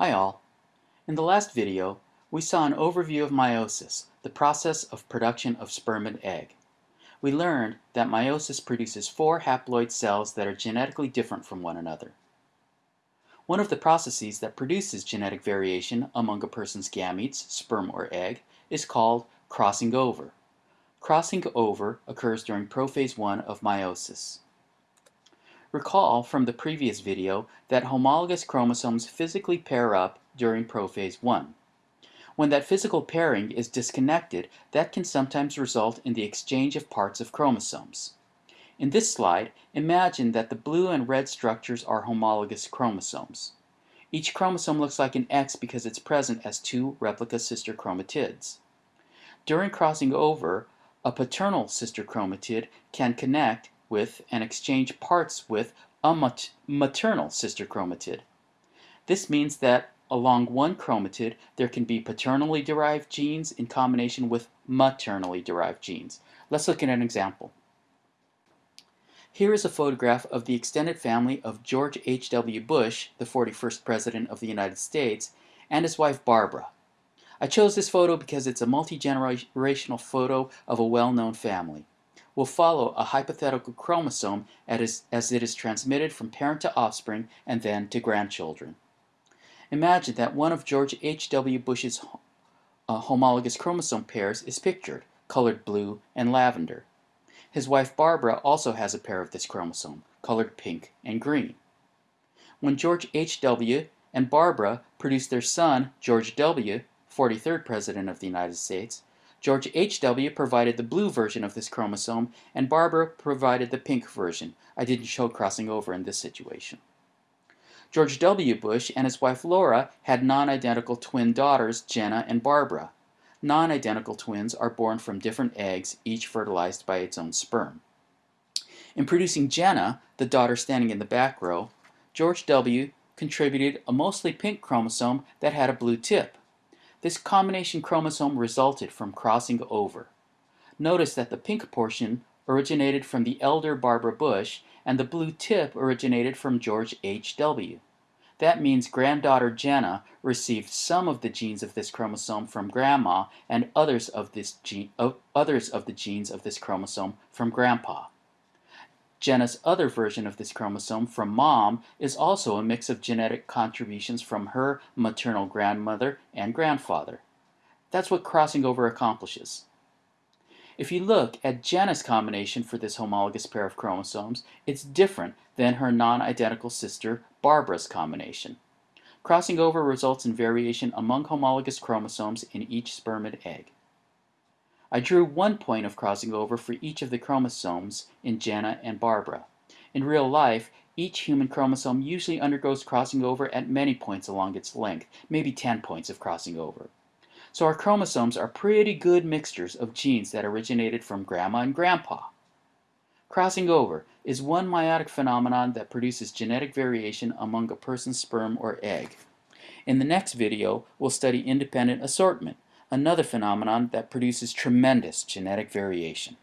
Hi all. In the last video, we saw an overview of meiosis, the process of production of sperm and egg. We learned that meiosis produces four haploid cells that are genetically different from one another. One of the processes that produces genetic variation among a person's gametes, sperm or egg, is called crossing over. Crossing over occurs during prophase 1 of meiosis. Recall from the previous video that homologous chromosomes physically pair up during prophase 1. When that physical pairing is disconnected, that can sometimes result in the exchange of parts of chromosomes. In this slide, imagine that the blue and red structures are homologous chromosomes. Each chromosome looks like an X because it's present as two replica sister chromatids. During crossing over, a paternal sister chromatid can connect with and exchange parts with a mat maternal sister chromatid. This means that along one chromatid there can be paternally derived genes in combination with maternally derived genes. Let's look at an example. Here is a photograph of the extended family of George H.W. Bush, the 41st President of the United States, and his wife Barbara. I chose this photo because it's a multi-generational photo of a well-known family will follow a hypothetical chromosome as, it is transmitted from parent to offspring and then to grandchildren. Imagine that one of George H.W. Bush's uh, homologous chromosome pairs is pictured, colored blue and lavender. His wife Barbara also has a pair of this chromosome, colored pink and green. When George H.W. and Barbara produced their son, George W., 43rd President of the United States, George H.W. provided the blue version of this chromosome, and Barbara provided the pink version. I didn't show crossing over in this situation. George W. Bush and his wife Laura had non-identical twin daughters, Jenna and Barbara. Non-identical twins are born from different eggs, each fertilized by its own sperm. In producing Jenna, the daughter standing in the back row, George W. contributed a mostly pink chromosome that had a blue tip. This combination chromosome resulted from crossing over. Notice that the pink portion originated from the elder Barbara Bush and the blue tip originated from George H.W. That means granddaughter Jenna received some of the genes of this chromosome from grandma and others of, this gene, others of the genes of this chromosome from grandpa. Jenna's other version of this chromosome from mom is also a mix of genetic contributions from her maternal grandmother and grandfather. That's what crossing over accomplishes. If you look at Jenna's combination for this homologous pair of chromosomes, it's different than her non-identical sister Barbara's combination. Crossing over results in variation among homologous chromosomes in each sperm and egg. I drew one point of crossing over for each of the chromosomes in Jenna and Barbara. In real life, each human chromosome usually undergoes crossing over at many points along its length, maybe 10 points of crossing over. So our chromosomes are pretty good mixtures of genes that originated from grandma and grandpa. Crossing over is one meiotic phenomenon that produces genetic variation among a person's sperm or egg. In the next video, we'll study independent assortment, another phenomenon that produces tremendous genetic variation.